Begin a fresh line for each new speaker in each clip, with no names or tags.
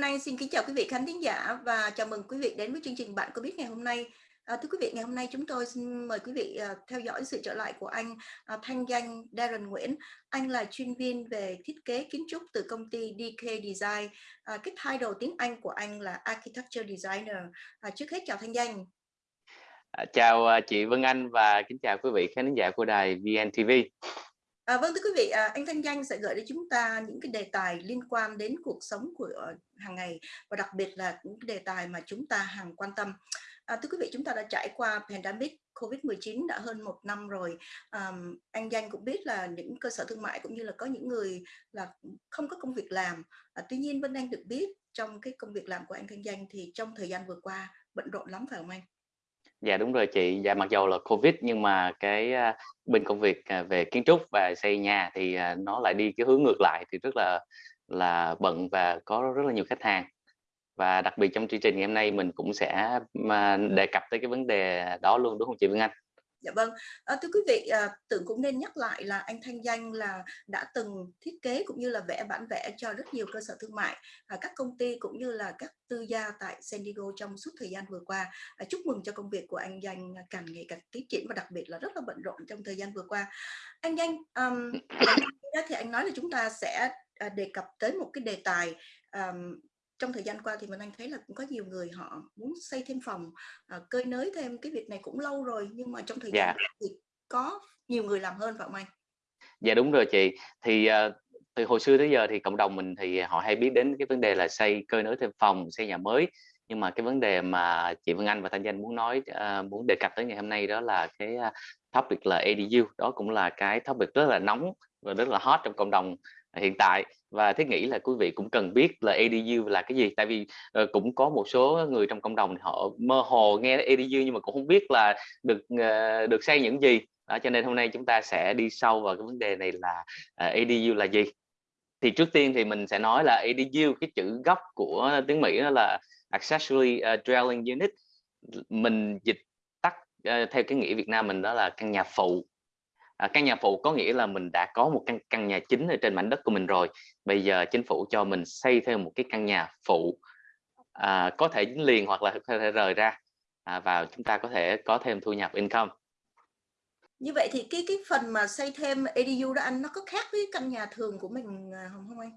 Vân Anh xin kính chào quý vị khán thính giả và chào mừng quý vị đến với chương trình Bạn có biết ngày hôm nay. À, thưa quý vị, ngày hôm nay chúng tôi xin mời quý vị uh, theo dõi sự trở lại của anh uh, thanh danh Darren Nguyễn. Anh là chuyên viên về thiết kế kiến trúc từ công ty DK Design. Uh, cái title tiếng Anh của anh là Architecture Designer. Uh, trước hết chào thanh danh.
À, chào chị Vân Anh và kính chào quý vị khán giả của đài VNTV.
À, vâng thưa quý vị, à, anh Thanh Danh sẽ gửi đến chúng ta những cái đề tài liên quan đến cuộc sống của ờ, hàng ngày và đặc biệt là những cái đề tài mà chúng ta hàng quan tâm. À, thưa quý vị, chúng ta đã trải qua pandemic COVID-19 đã hơn một năm rồi. À, anh Danh cũng biết là những cơ sở thương mại cũng như là có những người là không có công việc làm. À, tuy nhiên Vân Anh được biết trong cái công việc làm của anh Thanh Danh thì trong thời gian vừa qua bận rộn lắm phải không anh?
Dạ đúng rồi chị, dạ mặc dầu là Covid nhưng mà cái à, bên công việc à, về kiến trúc và xây nhà thì à, nó lại đi cái hướng ngược lại thì rất là là bận và có rất là nhiều khách hàng và đặc biệt trong chương trình ngày hôm nay mình cũng sẽ đề cập tới cái vấn đề đó luôn đúng không chị Vân Anh?
Dạ vâng, à, thưa quý vị, à, tưởng cũng nên nhắc lại là anh Thanh Danh là đã từng thiết kế cũng như là vẽ bản vẽ cho rất nhiều cơ sở thương mại, à, các công ty cũng như là các tư gia tại San Diego trong suốt thời gian vừa qua. À, chúc mừng cho công việc của anh Danh càng ngày càng tiến triển và đặc biệt là rất là bận rộn trong thời gian vừa qua. Anh Danh, um, thì anh nói là chúng ta sẽ đề cập tới một cái đề tài um, trong thời gian qua thì mình anh thấy là cũng có nhiều người họ muốn xây thêm phòng uh, cơi nới thêm cái việc này cũng lâu rồi nhưng mà trong thời gian
dạ.
thì có nhiều người làm hơn phải không anh?
Dạ đúng rồi chị thì uh, từ hồi xưa tới giờ thì cộng đồng mình thì họ hay biết đến cái vấn đề là xây cơi nới thêm phòng xây nhà mới nhưng mà cái vấn đề mà chị Vân Anh và Thanh Danh muốn nói uh, muốn đề cập tới ngày hôm nay đó là cái uh, topic là ADU đó cũng là cái topic rất là nóng và rất là hot trong cộng đồng hiện tại. Và thiết nghĩ là quý vị cũng cần biết là ADU là cái gì. Tại vì uh, cũng có một số người trong cộng đồng họ mơ hồ nghe ADU nhưng mà cũng không biết là được uh, được xây những gì. Đó, cho nên hôm nay chúng ta sẽ đi sâu vào cái vấn đề này là ờ, uh, ADU là gì. Thì trước tiên thì mình sẽ nói là ADU cái chữ gốc của tiếng Mỹ đó là accessory uh, dwelling unit. Mình dịch tắt uh, theo cái nghĩa Việt Nam mình đó là căn nhà phụ à, căn nhà phụ có nghĩa là mình đã có một căn căn nhà chính ở trên mảnh đất của mình rồi. Bây giờ chính phủ cho mình xây thêm một cái căn nhà phụ à, có thể dính liền hoặc là có thể rời ra à, vào chúng ta có thể có thêm thu nhập income.
Như vậy thì cái cái phần mà xây thêm ADU đó anh nó có khác với căn nhà thường của mình à, không không anh?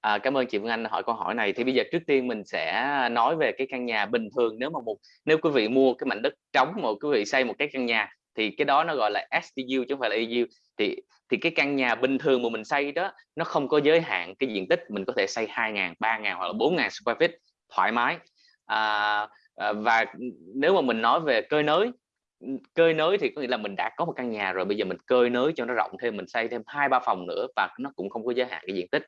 À, cảm ơn chị Vân Anh hỏi câu hỏi này. Thì bây giờ trước tiên mình sẽ nói về cái căn nhà bình thường. Nếu mà một nếu quý vị mua cái mảnh đất trống mà quý vị xây một cái căn nhà thì cái đó nó gọi là SDU chứ không phải là EU thì thì cái căn nhà bình thường mà mình xây đó nó không có giới hạn cái diện tích mình có thể xây 2.000 3.000 hoặc là 4.000 square feet thoải mái. À, à, và nếu mà mình nói về cơi nới cơi nới thì có nghĩa là mình đã có một căn nhà rồi bây giờ mình cơi nới cho nó rộng thêm mình xây thêm hai ba phòng nữa và nó cũng không có giới hạn cái diện tích.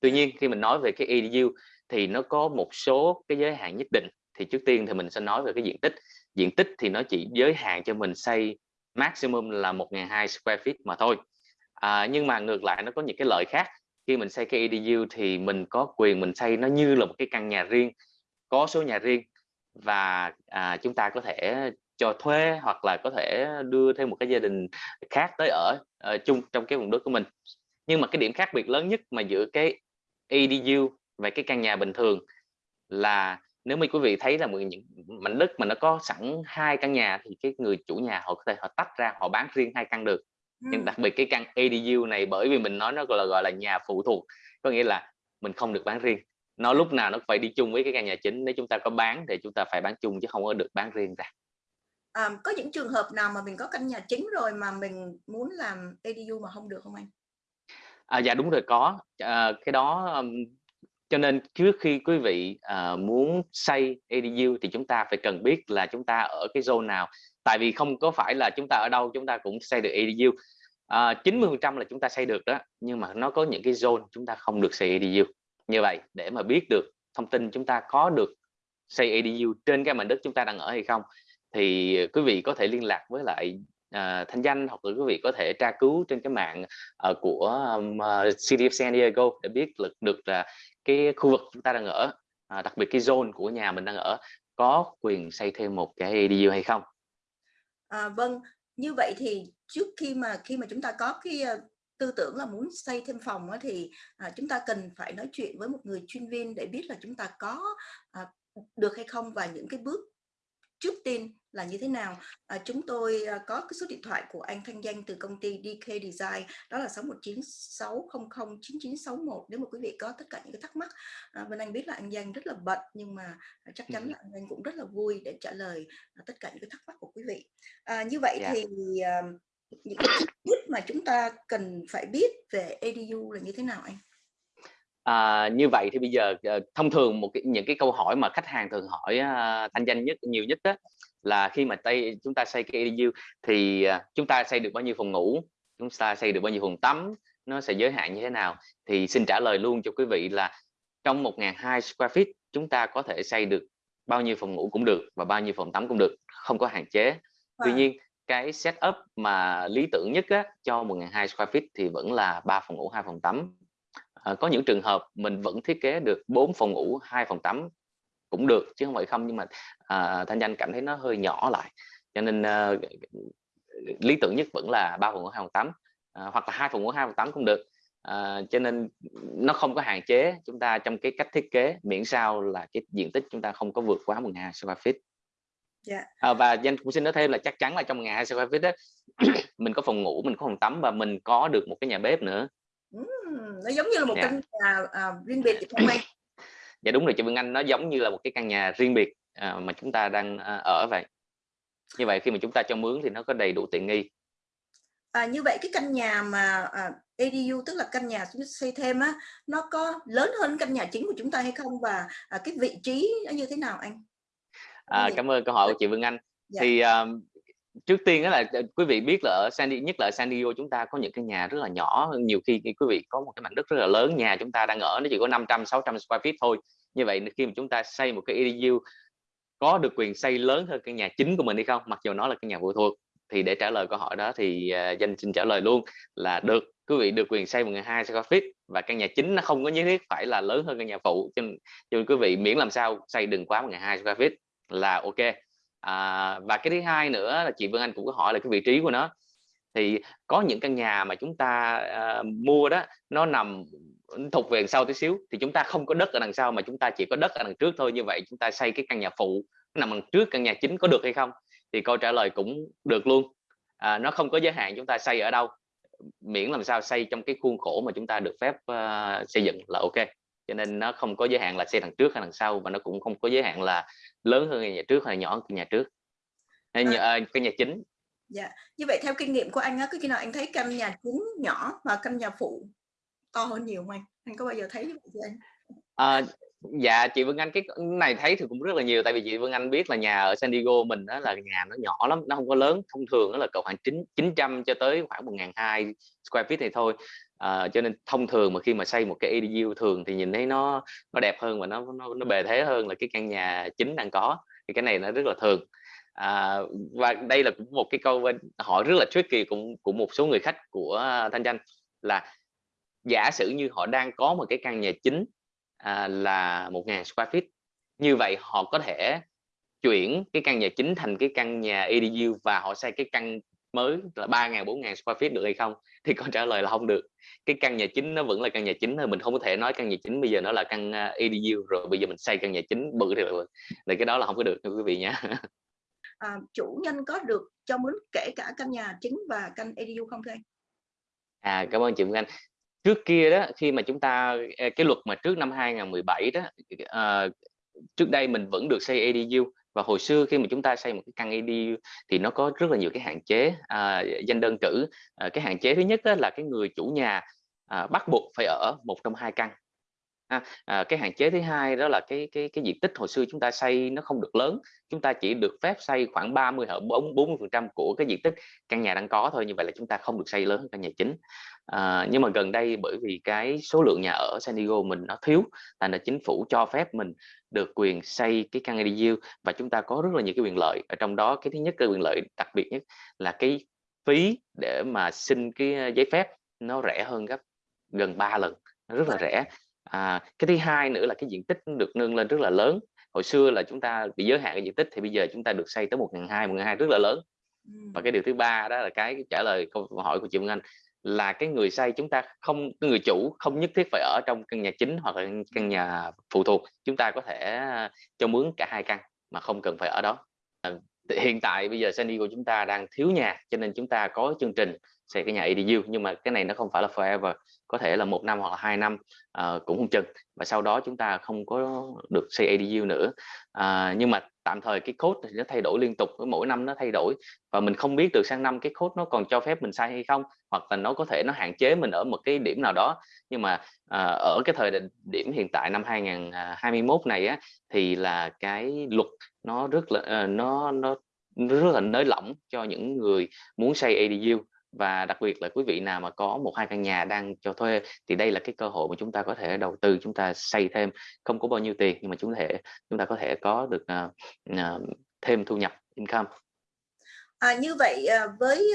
Tuy nhiên khi mình nói về cái EDU thì nó có một số cái giới hạn nhất định. Thì trước tiên thì mình sẽ nói về cái diện tích. Diện tích thì nó chỉ giới hạn cho mình xây maximum là 1.200 square feet mà thôi. À, nhưng mà ngược lại nó có những cái lợi khác. Khi mình xây cái EDU thì mình có quyền mình xây nó như là một cái căn nhà riêng có số nhà riêng. Và à, chúng ta có thể cho thuê hoặc là có thể đưa thêm một cái gia đình khác tới ở uh, chung trong cái vùng đất của mình. Nhưng mà cái điểm khác biệt lớn nhất mà giữa cái EDU và cái căn nhà bình thường là nếu mà quý vị thấy là những mảnh đất mà nó có sẵn hai căn nhà thì cái người chủ nhà họ có thể họ tách ra họ bán riêng hai căn được. Ừ. nhưng đặc biệt cái căn ADU này bởi vì mình nói nó gọi là gọi là nhà phụ thuộc có nghĩa là mình không được bán riêng. Nó lúc nào nó phải đi chung với cái căn nhà chính nếu chúng ta có bán thì chúng ta phải bán chung chứ không có được bán riêng ra.
À, có những trường hợp nào mà mình có căn nhà chính rồi mà mình muốn làm ADU mà không được không anh?
À, dạ đúng rồi có. À, cái đó cho nên trước khi quý vị uh, muốn xây ADU thì chúng ta phải cần biết là chúng ta ở cái zone nào. Tại vì không có phải là chúng ta ở đâu chúng ta cũng xây được ADU uh, 90 phần trăm là chúng ta xây được đó nhưng mà nó có những cái zone chúng ta không được xây ADU như vậy để mà biết được thông tin chúng ta có được xây ADU trên cái mảnh đất chúng ta đang ở hay không thì quý vị có thể liên lạc với lại uh, thanh danh hoặc là quý vị có thể tra cứu trên cái mạng uh, của um, uh, City of San Diego để biết được được là cái khu vực chúng ta đang ở uh, đặc biệt cái zone của nhà mình đang ở có quyền xây thêm một cái ADU hay không?
À, vâng như vậy thì trước khi mà khi mà chúng ta có cái uh, tư tưởng là muốn xây thêm phòng thì à, chúng ta cần phải nói chuyện với một người chuyên viên để biết là chúng ta có à, được hay không và những cái bước trước tiên là như thế nào à, chúng tôi à, có cái số điện thoại của anh Thanh Danh từ công ty DK Design đó là 6196009961 nếu mà quý vị có tất cả những cái thắc mắc à, Vân Anh biết là anh Danh rất là bận nhưng mà chắc chắn là anh Danh cũng rất là vui để trả lời à, tất cả những cái thắc mắc của quý vị à, như vậy yeah. Dạ. thì à, những cái biết mà chúng ta cần phải biết về EDU là như thế nào anh
À, như vậy thì bây giờ uh, thông thường một cái, những cái câu hỏi mà khách hàng thường hỏi uh, thanh danh nhất nhiều nhất đó là khi mà tay chúng ta xây cái EDU thì uh, chúng ta xây được bao nhiêu phòng ngủ chúng ta xây được bao nhiêu phòng tắm nó sẽ giới hạn như thế nào? Thì xin trả lời luôn cho quý vị là trong 1.200 square feet chúng ta có thể xây được bao nhiêu phòng ngủ cũng được và bao nhiêu phòng tắm cũng được không có hạn chế. Tuy nhiên cái setup mà lý tưởng nhất á, cho 1.200 square feet thì vẫn là ba phòng ngủ hai phòng tắm. À, có những trường hợp mình vẫn thiết kế được 4 phòng ngủ hai phòng tắm cũng được chứ không phải không nhưng mà à, thanh danh cảm thấy nó hơi nhỏ lại cho nên à, lý tưởng nhất vẫn là ba phòng ngủ hai phòng tắm à, hoặc là hai phòng ngủ hai phòng tắm cũng được à, cho nên nó không có hạn chế chúng ta trong cái cách thiết kế miễn sao là cái diện tích chúng ta không có vượt quá 12 square feet Yeah. Dạ. À, và danh cũng xin nói thêm là chắc chắn là trong ngày square feet đó mình có phòng ngủ mình có phòng tắm và mình có được một cái nhà bếp nữa
nó giống như là một yeah. Dạ. căn nhà à, riêng biệt không anh
dạ đúng rồi chị Vân Anh nó giống như là một cái căn nhà riêng biệt à, mà chúng ta đang à, ở vậy. Như vậy khi mà chúng ta cho mướn thì nó có đầy đủ tiện nghi.
À, như vậy cái căn nhà mà à, ADU tức là căn nhà chúng ta xây thêm á nó có lớn hơn căn nhà chính của chúng ta hay không? Và à, cái vị trí nó như thế nào anh?
À, cảm ơn câu hỏi của chị Vân Anh. Dạ. thì um, trước tiên đó là ờ, quý vị biết là ở San Diego, nhất là ở San Diego chúng ta có những cái nhà rất là nhỏ nhiều khi quý vị có một cái mảnh đất rất là lớn nhà chúng ta đang ở nó chỉ có 500 600 square feet thôi. Như vậy khi mà chúng ta xây một cái EDU có được quyền xây lớn hơn căn nhà chính của mình hay không? Mặc dù nó là căn nhà phụ thuộc thì để trả lời câu hỏi đó thì uh, danh xin trả lời luôn là được. Quý vị được quyền xây một hai square feet và căn nhà chính nó không có nhất thiết phải là lớn hơn căn nhà phụ cho nên, cho nên quý vị miễn làm sao xây đừng quá một hai square feet là ok à, và cái thứ hai nữa là chị Vân Anh cũng có hỏi là cái vị trí của nó. Thì có những căn nhà mà chúng ta à, mua đó nó nằm thuộc về đằng sau tí xíu thì chúng ta không có đất ở đằng sau mà chúng ta chỉ có đất ở đằng trước thôi. Như vậy chúng ta xây cái căn nhà phụ nằm đằng trước căn nhà chính có được hay không? Thì câu trả lời cũng được luôn. À, nó không có giới hạn chúng ta xây ở đâu. Miễn làm sao xây trong cái khuôn khổ mà chúng ta được phép uh, xây dựng là ok cho nên nó không có giới hạn là xây đằng trước hay đằng sau và nó cũng không có giới hạn là lớn hơn nhà trước hay nhỏ hơn nhà trước. Hay nhà, à. cái nhà chính.
Dạ như vậy theo kinh nghiệm của anh á có khi nào anh thấy căn nhà chính nhỏ và căn nhà phụ to hơn nhiều không anh? Có bao giờ thấy như vậy chưa anh?
À, dạ chị Vân Anh cái này thấy thì cũng rất là nhiều tại vì chị Vân Anh biết là nhà ở San Diego mình đó là nhà nó nhỏ lắm nó không có lớn thông thường nó là cỡ khoảng chín chín trăm cho tới khoảng một ngàn hai square feet này thôi à, cho nên thông thường mà khi mà xây một cái EDU thường thì nhìn thấy nó nó đẹp hơn và nó nó, nó bề thế hơn là cái căn nhà chính đang có thì cái này nó rất là thường. À, và đây là cũng một cái câu hỏi rất là tricky cũng của một số người khách của thanh danh là giả sử như họ đang có một cái căn nhà chính à, là một ngàn square feet như vậy họ có thể chuyển cái căn nhà chính thành cái căn nhà EDU và họ xây cái căn mới là ba ngàn bốn ngàn square feet được hay không? Thì câu trả lời là không được. Cái căn nhà chính nó vẫn là căn nhà chính thôi mình không có thể nói căn nhà chính bây giờ nó là căn à, EDU rồi bây giờ mình xây căn nhà chính bự thì là cái đó là không có được quý vị nhé
à, chủ nhân có được cho mướn kể cả căn nhà chính và căn EDU không thưa
à cảm ơn chị Anh. Trước kia đó khi mà chúng ta cái luật mà trước năm 2017 đó uh, trước đây mình vẫn được xây EDU và hồi xưa khi mà chúng ta xây một cái căn EDU thì nó có rất là nhiều cái hạn chế à, danh đơn cử. À, cái hạn chế thứ nhất là cái người chủ nhà à, bắt buộc phải ở một trong hai căn à, à, cái hạn chế thứ hai đó là cái cái cái diện tích hồi xưa chúng ta xây nó không được lớn chúng ta chỉ được phép xây khoảng 30 hoặc 40 phần trăm của cái diện tích căn nhà đang có thôi như vậy là chúng ta không được xây lớn hơn căn nhà chính. À, nhưng mà gần đây bởi vì cái số lượng nhà ở San Diego mình nó thiếu thành là chính phủ cho phép mình được quyền xây cái căn EDU và chúng ta có rất là nhiều cái quyền lợi. Ở trong đó cái thứ nhất cái quyền lợi đặc biệt nhất là cái phí để mà xin cái giấy phép nó rẻ hơn gấp gần 3 lần nó rất là rẻ à, cái thứ hai nữa là cái diện tích được nâng lên rất là lớn. Hồi xưa là chúng ta bị giới hạn cái diện tích thì bây giờ chúng ta được xây tới một ngàn hai một ngàn hai rất là lớn. Và cái điều thứ ba đó là cái trả lời câu hỏi của chị Vân Anh là cái người xây chúng ta không cái người chủ không nhất thiết phải ở trong căn nhà chính hoặc là căn nhà phụ thuộc. Chúng ta có thể cho mướn cả hai căn mà không cần phải ở đó. Hiện tại bây giờ San Diego chúng ta đang thiếu nhà cho nên chúng ta có chương trình xây cái nhà EDU nhưng mà cái này nó không phải là forever có thể là một năm hoặc là hai năm uh, cũng không chừng. Và sau đó chúng ta không có được xây EDU nữa. Uh, nhưng mà tạm thời cái code thì nó thay đổi liên tục mỗi năm nó thay đổi. Và mình không biết được sang năm cái code nó còn cho phép mình sai hay không hoặc là nó có thể nó hạn chế mình ở một cái điểm nào đó. Nhưng mà uh, ở cái thời điểm hiện tại năm 2021 này á thì là cái luật nó rất là uh, nó nó rất là nới lỏng cho những người muốn xây ADU và đặc biệt là quý vị nào mà có một hai căn nhà đang cho thuê thì đây là cái cơ hội mà chúng ta có thể đầu tư chúng ta xây thêm không có bao nhiêu tiền nhưng mà chúng thể chúng ta có thể có được uh, uh, thêm thu nhập income
À, như vậy ờ, với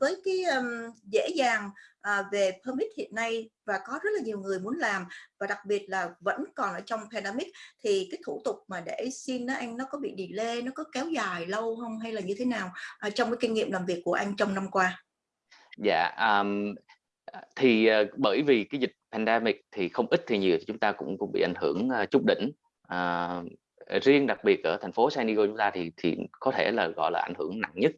với cái um, dễ dàng à, về permit hiện nay và có rất là nhiều người muốn làm và đặc biệt là vẫn còn ở trong pandemic thì cái thủ tục mà để xin nó anh nó có bị delay nó có kéo dài lâu không hay là như thế nào à, trong cái kinh nghiệm làm việc của anh trong năm qua?
Dạ, um, thì uh, bởi vì cái dịch pandemic thì không ít thì nhiều chúng ta cũng cũng bị ảnh hưởng uh, chút đỉnh. Uh, riêng đặc biệt ở thành phố San Diego chúng ta thì thì có thể là gọi là ảnh hưởng nặng nhất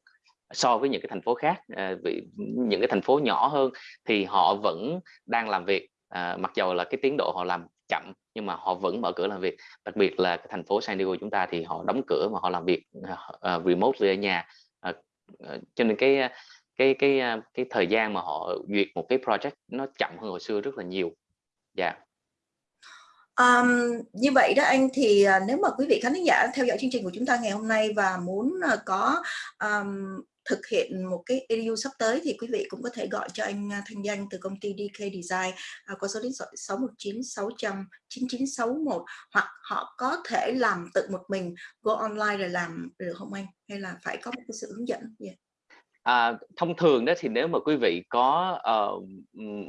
so với những cái thành phố khác. Uh, vì những cái thành phố nhỏ hơn thì họ vẫn đang làm việc. Uh, mặc dầu là cái tiến độ họ làm chậm nhưng mà họ vẫn mở cửa làm việc. Đặc biệt là cái thành phố San Diego chúng ta thì họ đóng cửa mà họ làm việc uh, remote ở nhà. Uh, uh, cho nên cái cái cái à, cái thời gian mà họ duyệt một cái project nó chậm hơn hồi xưa rất là nhiều dạ yeah.
Um, như vậy đó anh thì uh, nếu mà quý vị khán giả theo dõi chương trình của chúng ta ngày hôm nay và muốn uh, có um, thực hiện một cái EDU sắp tới thì quý vị cũng có thể gọi cho anh Thanh Danh từ công ty DK Design uh, có số điện thoại 619 600 9961 hoặc họ có thể làm tự một mình go online rồi làm được không anh hay là phải có một cái sự hướng dẫn yeah.
À, thông thường đó thì nếu mà quý vị có uh,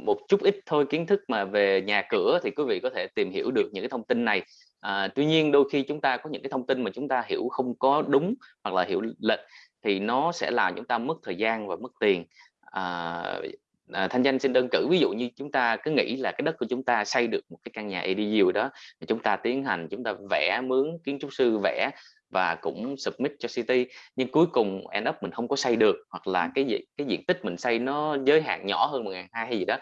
một chút ít thôi kiến thức mà về nhà cửa thì quý vị có thể tìm hiểu được những cái thông tin này. À, tuy nhiên đôi khi chúng ta có những cái thông tin mà chúng ta hiểu không có đúng hoặc là hiểu lệch thì nó sẽ làm chúng ta mất thời gian và mất tiền. À, à, thanh danh xin đơn cử ví dụ như chúng ta cứ nghĩ là cái đất của chúng ta xây được một cái căn nhà ADU đó chúng ta tiến hành chúng ta vẽ mướn kiến trúc sư vẽ và cũng submit cho city nhưng cuối cùng end up mình không có xây được hoặc là cái gì cái diện tích mình xây nó giới hạn nhỏ hơn một ngàn hai hay gì đó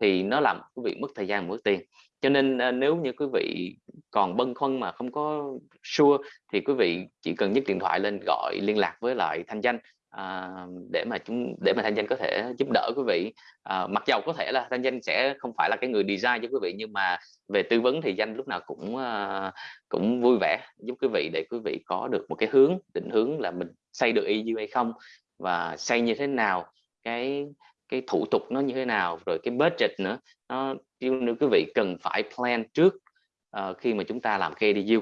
thì nó làm quý vị mất thời gian mất tiền. Cho nên uh, nếu như quý vị còn băn khoăn mà không có sure thì quý vị chỉ cần nhấc điện thoại lên gọi liên lạc với lại thanh danh à, để mà chúng để mà thanh danh có thể giúp đỡ quý vị. À, mặc dầu có thể là thanh danh sẽ không phải là cái người design cho quý vị nhưng mà về tư vấn thì danh lúc nào cũng à, cũng vui vẻ giúp quý vị để quý vị có được một cái hướng định hướng là mình xây được EU hay không và xây như thế nào cái cái thủ tục nó như thế nào rồi cái budget nữa. Nó nếu quý vị cần phải plan trước uh, khi mà chúng ta làm KDU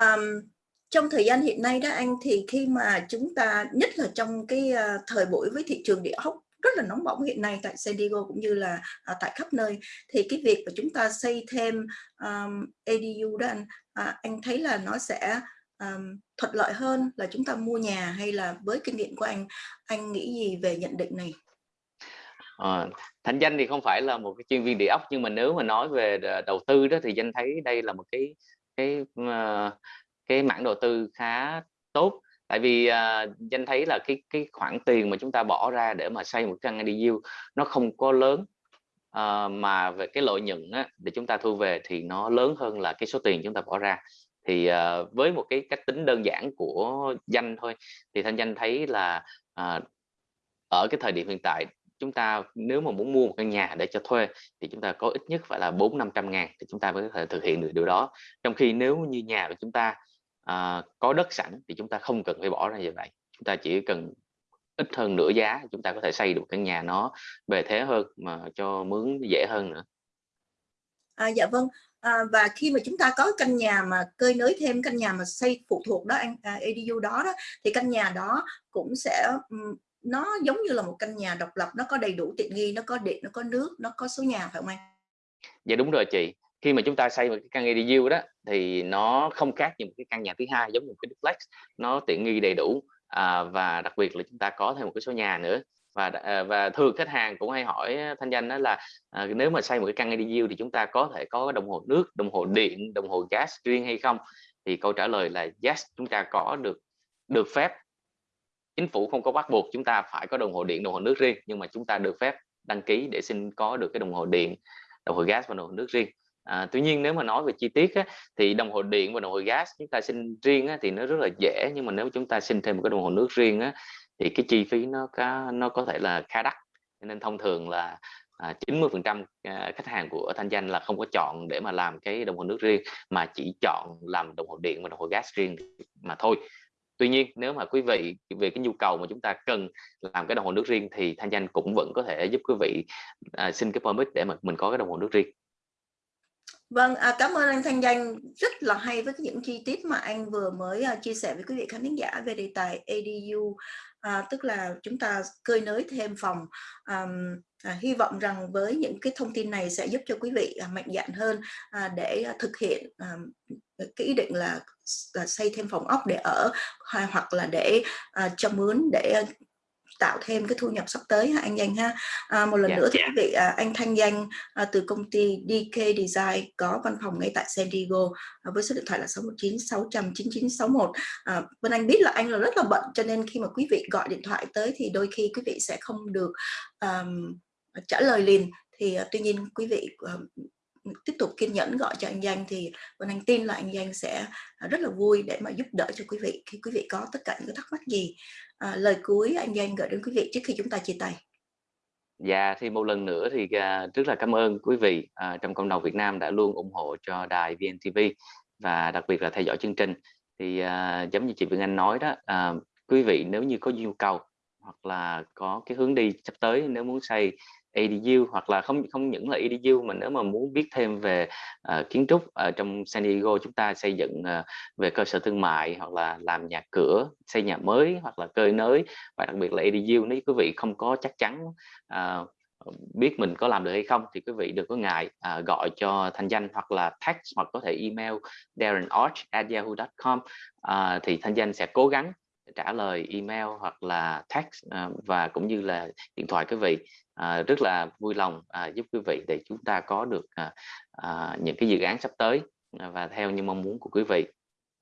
um, trong thời gian hiện nay đó anh thì khi mà chúng ta nhất là trong cái ờ, thời buổi với thị trường địa ốc rất là nóng bỏng hiện nay tại San Diego cũng như là ờ, tại khắp nơi thì cái việc mà chúng ta xây thêm um, ADU đó anh à, anh thấy là nó sẽ um, thuận lợi hơn là chúng ta mua nhà hay là với kinh nghiệm của anh anh nghĩ gì về nhận định này?
Ờ, à, Thành Danh thì không phải là một cái chuyên viên địa ốc nhưng mà nếu mà nói về đầu tư đó thì Danh thấy đây là một cái cái uh, cái mảng đầu tư khá tốt. Tại vì uh, danh thấy là cái cái khoản tiền mà chúng ta bỏ ra để mà xây một căn EDU nó không có lớn uh, mà về cái lợi nhuận á, để chúng ta thu về thì nó lớn hơn là cái số tiền chúng ta bỏ ra. Thì uh, với một cái cách tính đơn giản của danh thôi thì thanh danh thấy là uh, ở cái thời điểm hiện tại chúng ta nếu mà muốn mua một căn nhà để cho thuê thì chúng ta có ít nhất phải là bốn năm trăm ngàn thì chúng ta mới có thể thực hiện được điều đó. Trong khi nếu như nhà của chúng ta à, có đất sẵn thì chúng ta không cần phải bỏ ra như vậy. Chúng ta chỉ cần ít hơn nửa giá chúng ta có thể xây được căn nhà nó bề thế hơn mà cho mướn dễ hơn nữa.
À, dạ vâng. À, và khi mà chúng ta có căn nhà mà cơi nới thêm căn nhà mà xây phụ thuộc đó à, EDU đó, đó thì căn nhà đó cũng sẽ nó giống như là một căn nhà độc lập nó có đầy đủ tiện nghi nó có điện nó có nước nó có số nhà phải không anh?
Dạ đúng rồi chị khi mà chúng ta xây một cái căn ADU đó thì nó không khác như một cái căn nhà thứ hai giống như một cái duplex. Nó tiện nghi đầy đủ à, và đặc biệt là chúng ta có thêm một cái số nhà nữa. Và à, và thường khách hàng cũng hay hỏi thanh danh đó là à, nếu mà xây một cái căn ADU thì chúng ta có thể có đồng hồ nước đồng hồ điện đồng hồ gas riêng hay không? Thì câu trả lời là yes chúng ta có được được phép. Chính phủ không có bắt buộc chúng ta phải có đồng hồ điện đồng hồ nước riêng nhưng mà chúng ta được phép đăng ký để xin có được cái đồng hồ điện đồng hồ gas và đồng hồ nước riêng à, tuy nhiên nếu mà nói về chi tiết á, thì đồng hồ điện và đồng hồ gas chúng ta xin riêng á, thì nó rất là dễ nhưng mà nếu chúng ta xin thêm một cái đồng hồ nước riêng á, thì cái chi phí nó có nó có thể là khá đắt. Nên thông thường là à, 90 phần trăm à, khách hàng của thanh danh là không có chọn để mà làm cái đồng hồ nước riêng mà chỉ chọn làm đồng hồ điện và đồng hồ gas riêng mà thôi. Tuy nhiên nếu mà quý vị về cái nhu cầu mà chúng ta cần làm cái đồng hồ nước riêng thì thanh danh cũng vẫn có thể giúp quý vị à, xin cái permit để mà mình có cái đồng hồ nước riêng.
Vâng, à, cảm ơn anh Thanh Danh rất là hay với những chi tiết mà anh vừa mới à, chia sẻ với quý vị khán thính giả về đề tài ADU, à, tức là chúng ta cơi nới thêm phòng. À, à, hy vọng rằng với những cái thông tin này sẽ giúp cho quý vị à, mạnh dạn hơn à, để à, thực hiện à, cái ý định là, là xây thêm phòng ốc để ở à, hoặc là để à, cho mướn để tạo thêm cái thu nhập sắp tới ha anh Danh ha. À, một lần yeah, dạ, nữa thì yeah. quý vị à, anh Thanh Danh à, từ công ty DK Design có văn phòng ngay tại San Diego à, với số điện thoại là 619 600 9961 à, bên anh biết là anh là rất là bận cho nên khi mà quý vị gọi điện thoại tới thì đôi khi quý vị sẽ không được um, trả lời liền. Thì uh, tuy nhiên quý vị uh, tiếp tục kiên nhẫn gọi cho anh Danh thì bên anh tin là anh Danh sẽ rất là vui để mà giúp đỡ cho quý vị khi quý vị có tất cả những cái thắc mắc gì à, lời cuối anh Danh gửi đến quý vị trước khi chúng ta chia tay.
Dạ thì một lần nữa thì uh, rất là cảm ơn quý vị uh, trong cộng đồng Việt Nam đã luôn ủng hộ cho đài VNTV và đặc biệt là theo dõi chương trình. Thì uh, giống như chị Vương Anh nói đó uh, quý vị nếu như có nhu cầu hoặc là có cái hướng đi sắp tới nếu muốn xây EDU hoặc là không không những là EDU mà nếu mà muốn biết thêm về uh, kiến trúc ở trong San Diego chúng ta xây dựng uh, về cơ sở thương mại hoặc là làm nhà cửa xây nhà mới hoặc là cơi nới và đặc biệt là EDU nếu quý vị không có chắc chắn uh, biết mình có làm được hay không thì quý vị đừng có ngại à, gọi cho thanh danh hoặc là text hoặc có thể email darrenorch@yahoo.com à, thì thanh danh sẽ cố gắng trả lời email hoặc là text à, và cũng như là điện thoại quý vị à, rất là vui lòng à, giúp quý vị để chúng ta có được à, à, những cái dự án sắp tới à, và theo như mong muốn của quý vị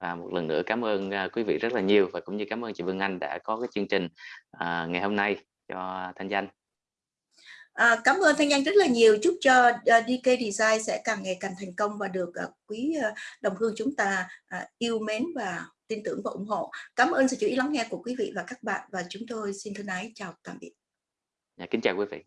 và một lần nữa cảm ơn à, quý vị rất là nhiều và cũng như cảm ơn chị Vân Anh đã có cái chương trình à, ngày hôm nay cho Thanh Danh
À, cảm ơn Thanh Anh rất là nhiều. Chúc cho à, uh, DK Design sẽ càng ngày càng thành công và được uh, quý uh, đồng hương chúng ta uh, yêu mến và tin tưởng và ủng hộ. Cảm ơn sự chú ý lắng nghe của quý vị và các bạn và chúng tôi xin thân ái chào tạm biệt.
Dạ, kính chào quý vị.